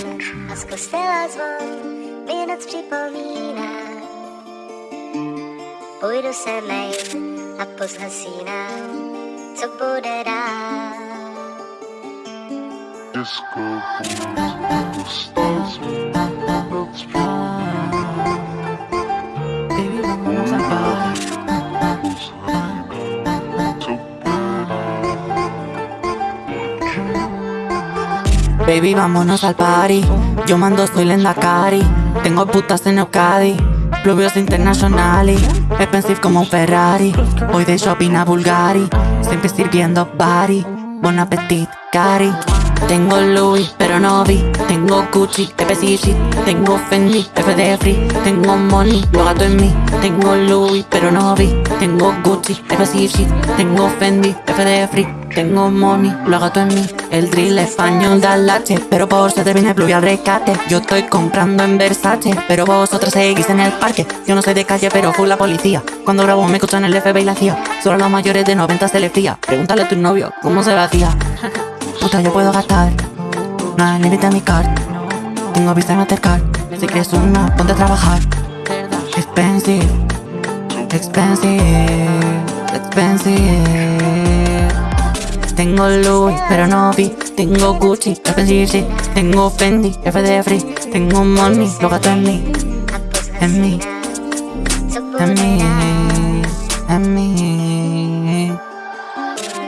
A z kostela zvon mi noc připomíná. Půjdu se mejt a pozhasínám, co bude dál. Disco Baby, vámonos al party. Baby, vámonos al party. Yo mando, soy Lenda Cari. Tengo putas en Euskadi. Pluvios internacionali. Expensive como un Ferrari. Voy de shopping a Bulgari. Siempre sirviendo body. Bon appetit, Cari. Tengo Louis, pero no vi. Tengo Gucci, FCG. Tengo Fendi, FD Free. Tengo money, lo gato en mí. Tengo Louis, pero no vi. Tengo Gucci, FCG. Tengo Fendi, FD Free. Tengo money, lo gato en mí. El drill español da lache, pero por se viene pluvia al rescate. Yo estoy comprando en Versace, pero vosotros seguís en el parque. Yo no soy de calle, pero full la policía. Cuando grabo me escuchan el FBI y la CIA. Solo los mayores de 90 se les fía. Pregúntale a tu novio cómo se lo hacía. Puta, yo puedo gastar. Hay límite a mi card. Tengo visa en Mastercard. Si quieres una, ponte a trabajar. Expensive, expensive, expensive. Tengo Louis, pero no vi. Tengo Gucci, expensive shit. Tengo Fendi, FD Free. Tengo money, lo gasto en mí, en mí, en mí, en mí.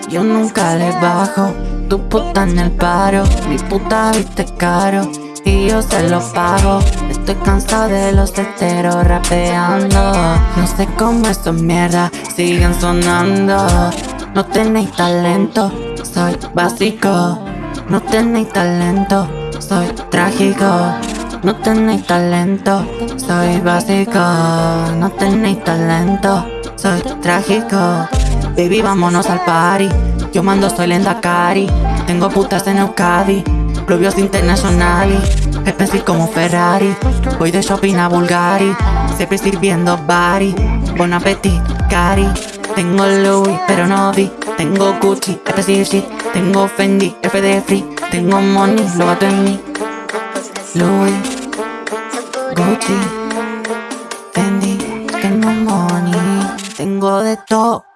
Yo nunca le bajo. Tu puta en el paro. Mi puta viste caro. Y yo se lo pago. Estoy cansado de los teteros rapeando. No sé cómo estos mierda siguen sonando. No tenéis talento, soy básico. No tenéis talento, soy trágico. No tenéis talento, soy básico. No tenéis talento, soy trágico. Baby, vámonos al party. Yo mando, soy Lenda Cari. Tengo putas en Euskadi. Pluvios internacionali. Expensive como Ferrari. Voy de shopping a Bulgari. Siempre sirviendo body. Bon appetit, Cari. Tengo Louis, pero no vi. Tengo Gucci, expensive shit. Tengo Fendi, FD Free. Tengo money, lo gato en mí. Louis, Gucci. Fendi. Tengo money, tengo de todo.